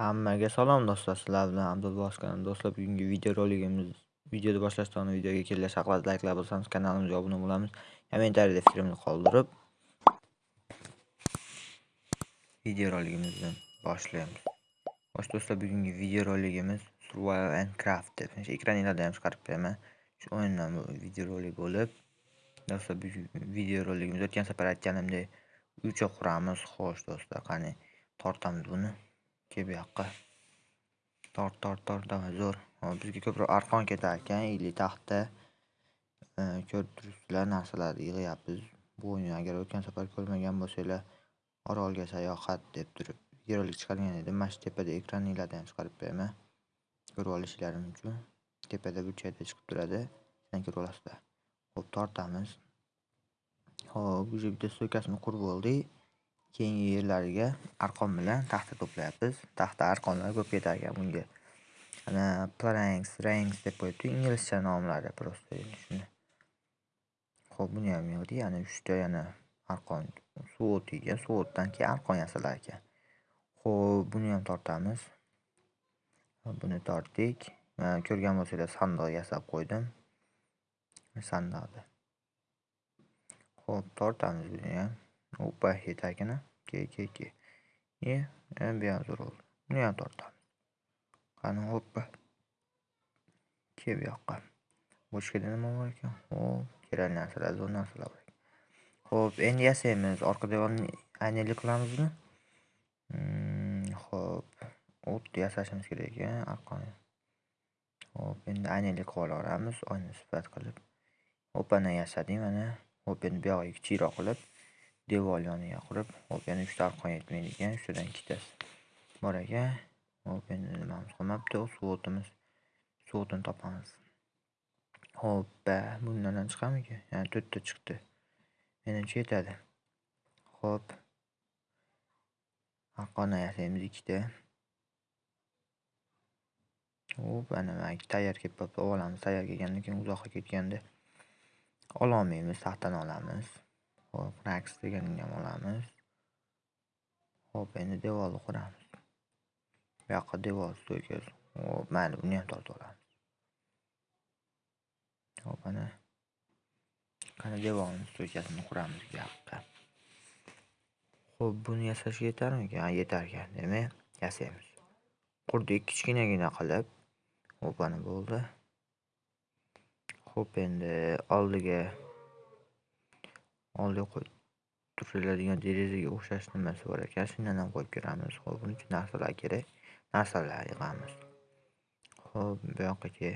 Hammaga salom do'stlar, sizlar bilan Abdulboz. Do'stlar, bugungi videoroligimiz videoni boshlashdan oldin videoga kelgan shaqlat layklar bo'lsangiz kanalimizga obuna bo'lamiz. Kommentariyada fikrimni qoldirib videoroligimizni boshlaymiz. Xo'sh do'stlar, bugungi videoroligimiz Survival and Craft deb ekraninglarda ham chiqarib beraman. Shu o'yindan videorolik bo'lib, do'stlar, bu videoroligimiz o'tgan safar aytganimdek uycha quramiz. Xo'sh do'stlar, qani tortamiz buni. Kel bu yoqqa. Tort tort tort давай zo'r. Hop bizga ko'proq arqon ketar ekan или taxta ko'rib turibsizlar narsalarni yig'yapmiz. Bu o'yin agar o'tgan safar ko'rmagan bo'lsanglar orolga sayohat deb turib videorolik chiqargan edim mana shu tepada ekraninglarda ham chiqarib beraman ko'rib olishlaring uchun tepada burchakda chiqib turadi. Sizlar ko'rib olasizlar. Ho'p tortamiz. Ho'p уже bitta so'kasini qurib oldik. Keyingi yerlariga arqon bilan taxta to'playapmiz. Taxta arqonlar ko'p ketar ekan bunga. Ana planks ranks deb qo'yibdi. Inglizcha nomlari просто shuni ho'p buni ham yig'dik. Ana uchta yana arqon. Suv ekan. Suvotdan keyin arqon yasalar ekan. Ho'p buni ham tortamiz. Buni tortdik. Ko'rgan bo'lsanglar sandiq yasab qo'ydim. Sandiqni ho'p tortamiz buni ham. Опа, yetakini. Ke, ke, ke. Ye, en biraz zor oldu. Bunu ham tortamiz. Qani, hoppa. Ke bu yoqqa. Bochkada nima bor ekan? Hop, kerakli narsalar, zo'r narsalar bor ekan. Xo'p, endi yasaymiz. Orqa devorni aynalik qilamizmi? Hmm, xo'p, o't yasashimiz kerak ekan, arqon. Xo'p, endi aynalik qilib olaveramiz, oyna sifat qilib. Hop, ana yasadik mana. Hop, endi bu kichikroq qilib devor yoniga qurib hop yana uchta arqon yetmaydi ekan uchtadan ikkitasi bor ekan hop endi nimamiz qolmabdi? Suv o'timiz suv o'tini topamiz. Hoppa bundan ham chiqadimikan yana to'rtta chiqdi. Menimcha yetadi. Ho'p. Arqonni yasaymiz ikkita. Hop ana tayyor kelib qolibdi olamiz tayyor kelgandan keyin uzoqqa ketganda ololmaymiz taxtani olamiz. Hop, Rax deganini ham olamiz. Hop, endi devorni quramiz. Bu yoqqa devor stoykasi. Hop, mayli, buni ham tortib olamiz. Hop, ana. Qani devorni stoykasini quramiz bu yoqqa. Hop, buni yasashga yetarmikan? Ha, yetar ekan. Demak, yasaymiz. Qurdik kichkinagina qilib. Hop, ana bo'ldi. Hop, endi oldiga oldiga qo'yib turiladigan derazaga o'xshash nimasi bor ekan shundan ham qo'yib ko'ramiz ho'p buning uchun narsalar kerak. Narsalar yig'amiz. Ho'p bu yoqqa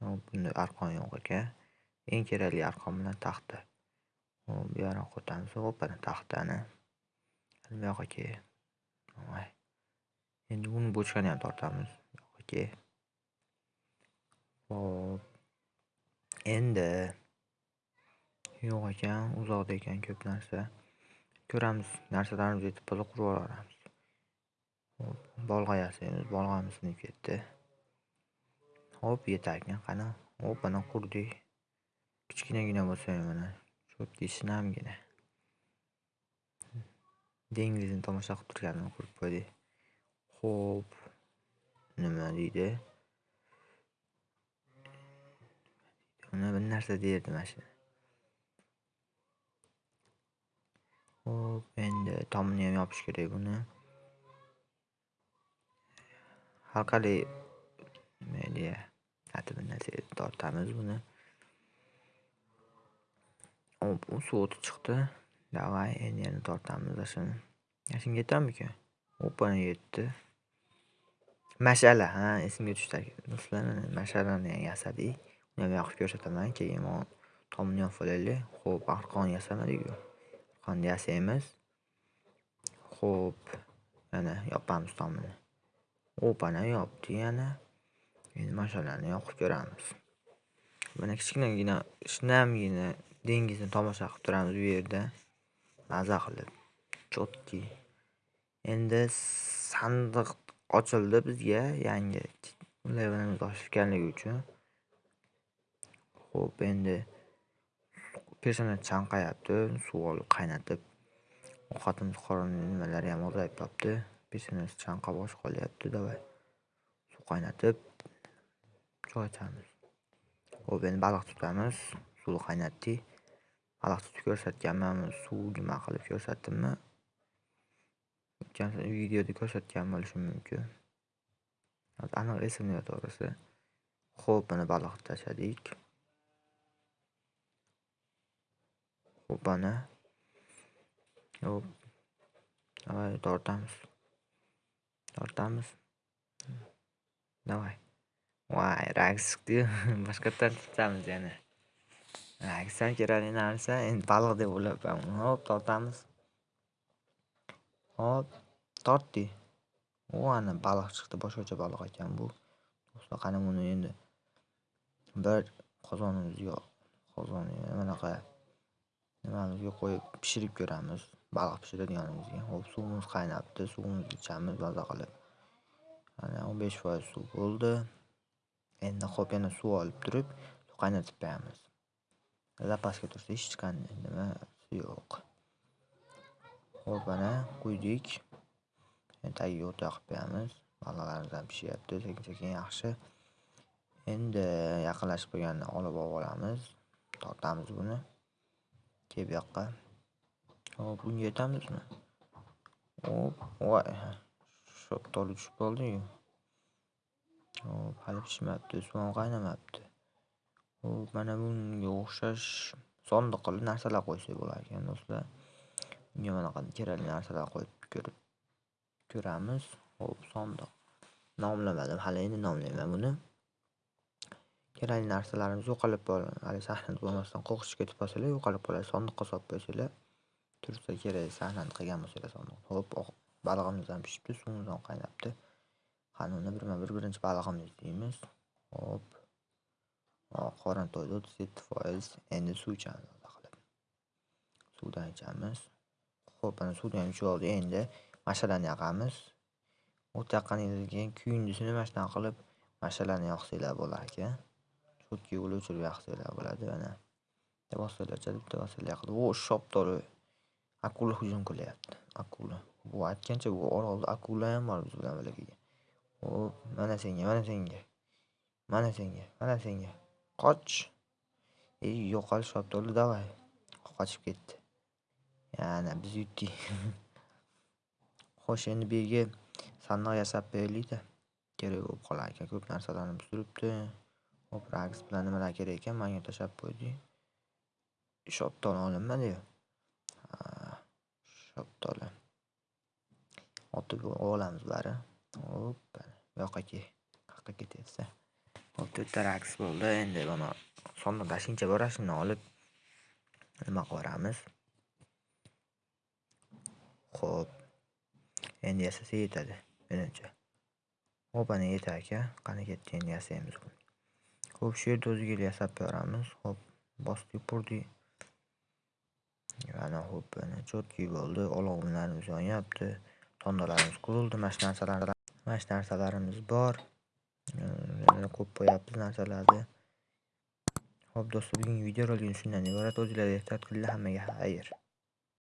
bunda arqon yo'q ekan eng kerakli arqon bilan taxta. Hop bu yoqni quritamiz hop taxtani. Bu yoqqa kel endi buni bochkani ham tortamiz. Bu yoqqa kel hop endi yo'q ekan uzoqda ekan ko'p narsa. Ko'ramiz narsalarimiz yetib qolsa qurib yuboramiz bolg'a yasaymiz bolg'amiz sinib ketdi. Hop yetarkan qani? Hop mana qurdik. Kichkinagina bo'lsa ham mana cho'tki shinamgina dengizni tomosha qilib turganini qurib qo'ydik. Ho'p nima deydi? Uni bir narsa derdi mana shu. Hop, endi tomini ham yopish kerak buni. Halqali nima deya tortamiz buni. Hop, u suv o'ti chiqdi. Davay, endi yana tortamiz shuni. Shunga yetamikan? Opa, yetdi. Mash'ala, ha, esimga tushdi do'stlar. Mash'alani ham yasadik. Uni ham yoqib ko'rsataman. Keyin tomini yopib olaylik. Xo'p, arqon yasamadik-ku. Qanday yasaymiz Xo'p, mana yopamiz tomini. Opani yopdi yana. Endi mashinalarni yoqib ko'ramiz. Mana kichkinagina shinamgina dengizni tomosha qilib turamiz bu yerda. Maza qilib chotki. endi sandiq ochildi bizga yangi. Levelimiz kelganligi uchun. Xo'p, endi pesani chanqayapti suv olib qaynatib ovqatimiz qorin nimalari ham ozayib qolibdi peshanasi chanqab osh qolyapti давай suv qaynatib choy ichamiz. Ho'p endi baliq tutamiz suvni qaynatdik. Baliq tutib ko'rsatganman suv nima qilib ko'rsatdimmi? Videoda ko'rsatgan bo'lishim mumkin. Aniq esimda yo'q to'g'risi ho'p mana baliqni tashladik. Ho'p ana hop давай tortamiz. Tortamiz. Давай voy raksdi chiqdiyu boshqatdan tutamiz yana. Raks ham kerakli narsa endi baliq deb o'ylabman hop tortamiz. Hop tortdi. O ana baliq chiqdi boshqacha baliq ekan bu. Do'stlar qani buni endi? Bir qozonimizga qozon anaqa nimamizga qo'yib pishirib ko'ramiz baliq pishiradiganimizga hop suvimiz qaynabdi suvimizni ichamiz maza qilib mana o'n besh foiz suv bo'ldi endi hop yana suv olib turib qaynatib qo'yamiz zapasga tursa hech qanday nimasi yo'q hop ana quydik tagiga o't qilib qo'yamiz baliqlarimiz ham pishyapti sekin sekin yaxshi endi yaqinlashib qolganda olib olamiz tortamiz buni Ke bu yoqqa hop bunga yetamizmi hop voy shoptoli tushib qoldiyu. Hop hali pishmabdi suv qaynamayapti. qaynamabdi. Hop mana bunga o'xshash sondiq qilib narsalar qo'ysak bo'lar ekan do'stlar bunga bunaqa kerakli narsalar qo'yib ko'rib ko'ramiz. Hop sondiq nomlamadim hali endi nomlayman buni. Kerakli narsalarimiz yo'qolib qoladi haligi sahnada bo'lmasdan qo'rqishga ketib qolsanglar yo'qolib qoladi sondiqqa solib qo'ysanglar tursa kerak sahnani qilgan bo'lsanglar sondiq hop balig'imiz ham pishibdi suvimiz ham qaynabdi qani uni birma bir birinchi balig'imizni deymiz hop qorin to'ydi o'ttiz yetti foiz. Endi suv ichamiz qilib. Suvdan ichamiz. Ho'p mana suvdan ichib oldi. Endi mashalani yoqamiz o't yoqqandan keyin kuyindisini mana shunaqa qilib mashalani yoqsanglar bo'lar ekan. Cho'tkiga o'chirib yoqsanglar bo'ladi mana bitta bossalarcha bitta bossalar yoqdi o shoptoli akula hujum qilyapti. Akula. Bu aytgancha bu orolda akula ham bor biz bilan birga hop mana senga mana senga. Mana senga mana senga. Qoch. Ey yo'qol shoptoli давай qochib ketdi. Yana biz yutdik. Xo'sh endi bu yerga sandiq yasab qo'yaylikda kerak bo'lib qolar ekan ko'p narsalarimiz buzilibdi hop raks bilan nimalar kerak ekan? Manga tashlab qo'ydik shoptoli olinmadi shoptoli otib olamiz bari. Hop bu yoqqa kel qayerqa ketyapsa. hop to'rtta raks bo'ldi. Endi mana sonni shuncha bor olib nima qilaveramiz ho'p endi yasasa yetadi menimcha. Ho'p ana yetar aka qani ketdi endi yasaymiz buni? Ho'p shu yerda o'ziga yasab beramiz ho'p bosdik burdik mana ho'p mana cho'tki bo'ldi olovlarimiz yonyapti tondalarimiz qurildi mana shu narsalar mana shu narsalarimiz bor ko'p qo'yapti narsalarni ho'p do'stlar bugungi videorolik shundan iborat O'zingizlarga ehtiyot qilinglar hammaga xayr